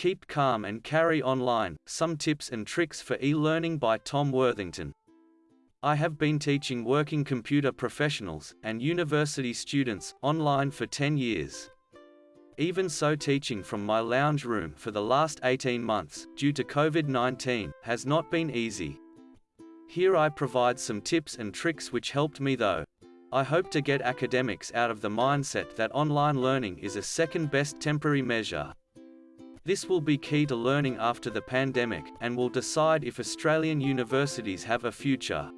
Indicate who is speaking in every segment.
Speaker 1: Keep calm and carry online, some tips and tricks for e-learning by Tom Worthington. I have been teaching working computer professionals, and university students, online for 10 years. Even so teaching from my lounge room for the last 18 months, due to COVID-19, has not been easy. Here I provide some tips and tricks which helped me though. I hope to get academics out of the mindset that online learning is a second best temporary measure. This will be key to learning after the pandemic, and will decide if Australian universities have a future.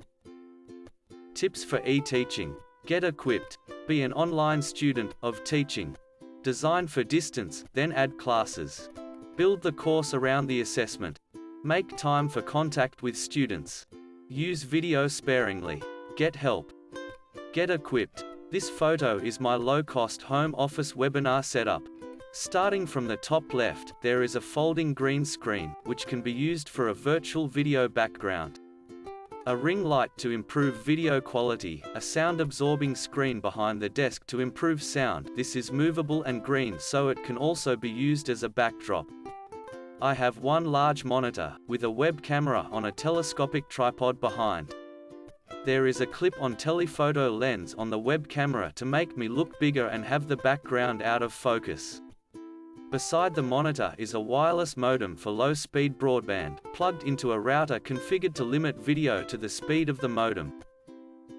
Speaker 1: Tips for e-teaching. Get equipped. Be an online student of teaching. Design for distance, then add classes. Build the course around the assessment. Make time for contact with students. Use video sparingly. Get help. Get equipped. This photo is my low-cost home office webinar setup. Starting from the top left, there is a folding green screen, which can be used for a virtual video background. A ring light to improve video quality, a sound-absorbing screen behind the desk to improve sound this is movable and green so it can also be used as a backdrop. I have one large monitor, with a web camera on a telescopic tripod behind. There is a clip-on telephoto lens on the web camera to make me look bigger and have the background out of focus. Beside the monitor is a wireless modem for low-speed broadband, plugged into a router configured to limit video to the speed of the modem.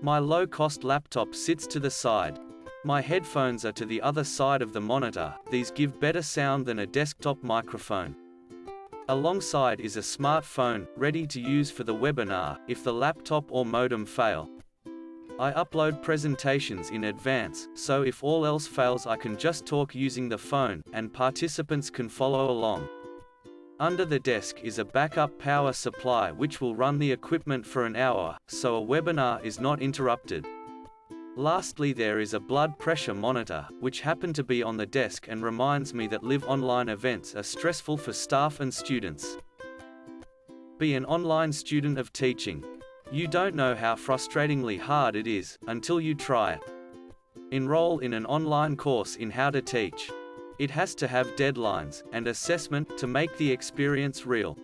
Speaker 1: My low-cost laptop sits to the side. My headphones are to the other side of the monitor, these give better sound than a desktop microphone. Alongside is a smartphone, ready to use for the webinar, if the laptop or modem fail. I upload presentations in advance, so if all else fails I can just talk using the phone, and participants can follow along. Under the desk is a backup power supply which will run the equipment for an hour, so a webinar is not interrupted. Lastly there is a blood pressure monitor, which happened to be on the desk and reminds me that live online events are stressful for staff and students. Be an online student of teaching. You don't know how frustratingly hard it is, until you try it. Enroll in an online course in how to teach. It has to have deadlines, and assessment, to make the experience real.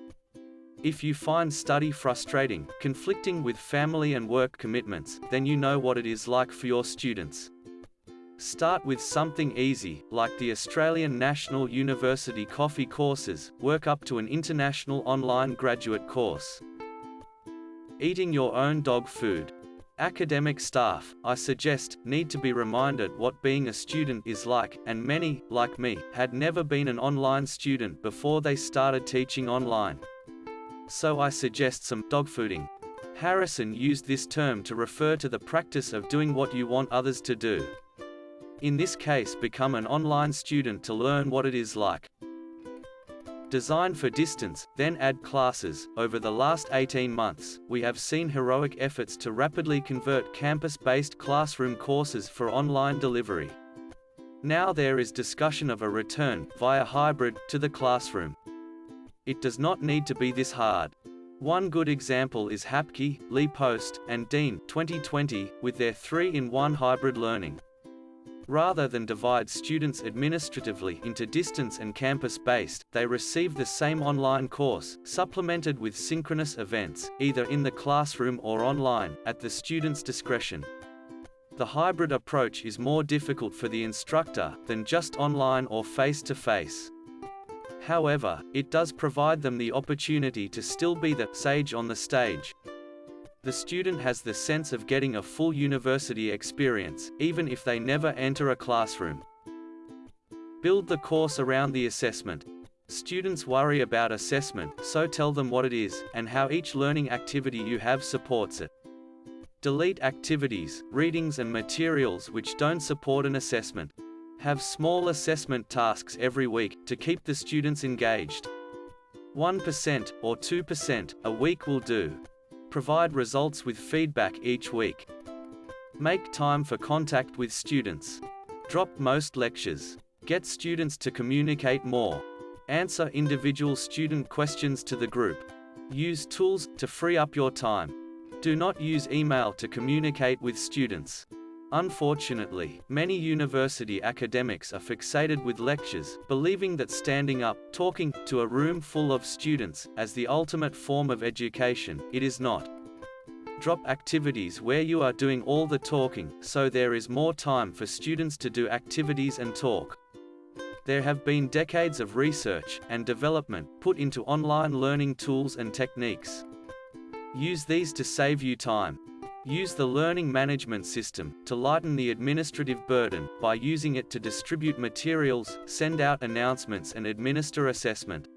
Speaker 1: If you find study frustrating, conflicting with family and work commitments, then you know what it is like for your students. Start with something easy, like the Australian National University Coffee courses, work up to an international online graduate course. Eating your own dog food. Academic staff, I suggest, need to be reminded what being a student is like, and many, like me, had never been an online student before they started teaching online. So I suggest some dog dogfooding. Harrison used this term to refer to the practice of doing what you want others to do. In this case become an online student to learn what it is like. Design for distance, then add classes. Over the last 18 months, we have seen heroic efforts to rapidly convert campus-based classroom courses for online delivery. Now there is discussion of a return, via hybrid, to the classroom. It does not need to be this hard. One good example is Hapke, Lee Post, and Dean 2020, with their 3-in-1 hybrid learning. Rather than divide students administratively into distance and campus-based, they receive the same online course, supplemented with synchronous events, either in the classroom or online, at the student's discretion. The hybrid approach is more difficult for the instructor, than just online or face-to-face. -face. However, it does provide them the opportunity to still be the sage on the stage, the student has the sense of getting a full university experience, even if they never enter a classroom. Build the course around the assessment. Students worry about assessment, so tell them what it is, and how each learning activity you have supports it. Delete activities, readings and materials which don't support an assessment. Have small assessment tasks every week, to keep the students engaged. 1% or 2% a week will do. Provide results with feedback each week. Make time for contact with students. Drop most lectures. Get students to communicate more. Answer individual student questions to the group. Use tools to free up your time. Do not use email to communicate with students. Unfortunately, many university academics are fixated with lectures, believing that standing up, talking, to a room full of students, as the ultimate form of education, it is not. Drop activities where you are doing all the talking, so there is more time for students to do activities and talk. There have been decades of research and development put into online learning tools and techniques. Use these to save you time. Use the learning management system to lighten the administrative burden by using it to distribute materials, send out announcements and administer assessment.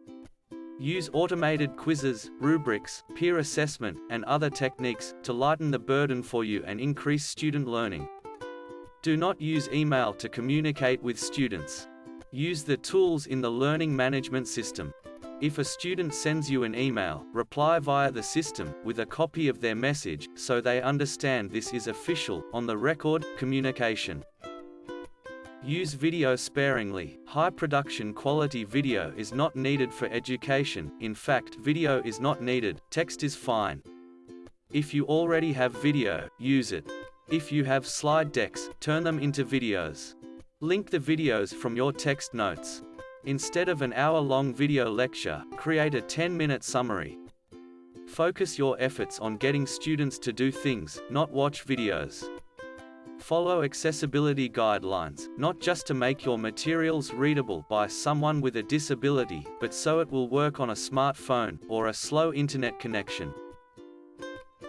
Speaker 1: Use automated quizzes, rubrics, peer assessment, and other techniques to lighten the burden for you and increase student learning. Do not use email to communicate with students. Use the tools in the learning management system. If a student sends you an email, reply via the system with a copy of their message so they understand this is official, on the record, communication. Use video sparingly. High production quality video is not needed for education, in fact video is not needed, text is fine. If you already have video, use it. If you have slide decks, turn them into videos. Link the videos from your text notes. Instead of an hour-long video lecture, create a 10-minute summary. Focus your efforts on getting students to do things, not watch videos. Follow accessibility guidelines, not just to make your materials readable by someone with a disability, but so it will work on a smartphone, or a slow internet connection.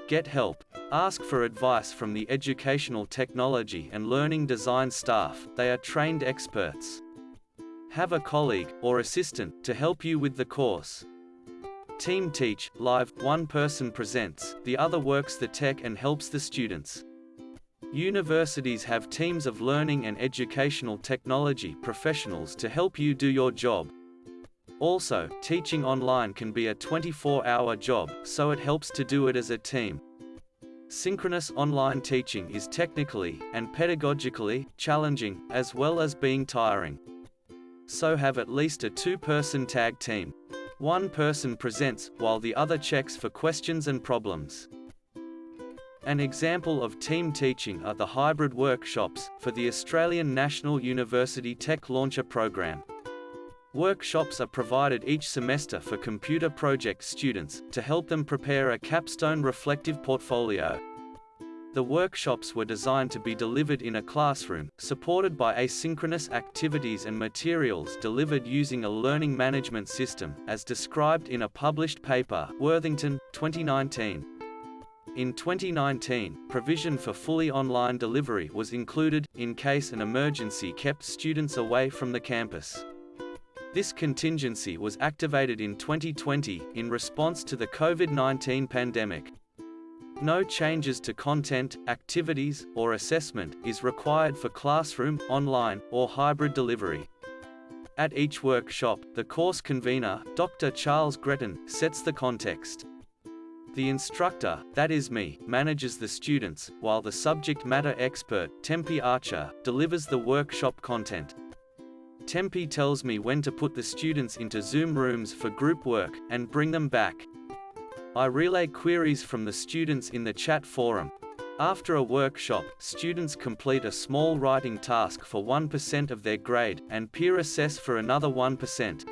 Speaker 1: Get help. Ask for advice from the educational technology and learning design staff, they are trained experts. Have a colleague, or assistant, to help you with the course. Team Teach, live, one person presents, the other works the tech and helps the students. Universities have teams of learning and educational technology professionals to help you do your job. Also, teaching online can be a 24-hour job, so it helps to do it as a team. Synchronous online teaching is technically, and pedagogically, challenging, as well as being tiring so have at least a two-person tag team. One person presents, while the other checks for questions and problems. An example of team teaching are the hybrid workshops, for the Australian National University Tech Launcher Program. Workshops are provided each semester for computer project students, to help them prepare a capstone reflective portfolio. The workshops were designed to be delivered in a classroom, supported by asynchronous activities and materials delivered using a learning management system, as described in a published paper, Worthington, 2019. In 2019, provision for fully online delivery was included, in case an emergency kept students away from the campus. This contingency was activated in 2020, in response to the COVID-19 pandemic. No changes to content, activities, or assessment is required for classroom, online, or hybrid delivery. At each workshop, the course convener, Dr. Charles Gretton, sets the context. The instructor, that is me, manages the students, while the subject matter expert, Tempe Archer, delivers the workshop content. Tempe tells me when to put the students into Zoom rooms for group work, and bring them back. I relay queries from the students in the chat forum. After a workshop, students complete a small writing task for 1% of their grade, and peer assess for another 1%.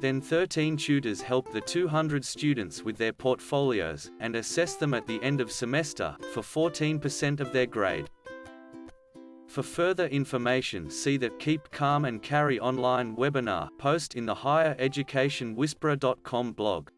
Speaker 1: Then 13 tutors help the 200 students with their portfolios, and assess them at the end of semester, for 14% of their grade. For further information see the Keep Calm and Carry online webinar post in the higher education whisperer.com blog.